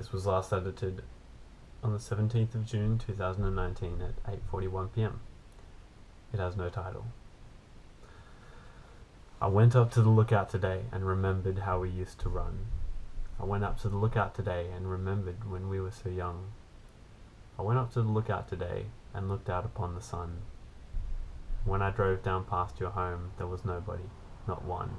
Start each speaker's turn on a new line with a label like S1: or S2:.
S1: This was last edited on the 17th of June 2019 at 8:41 p.m. It has no title. I went up to the lookout today and remembered how we used to run. I went up to the lookout today and remembered when we were so young. I went up to the lookout today and looked out upon the sun. When I drove down past your home, there was nobody, not one.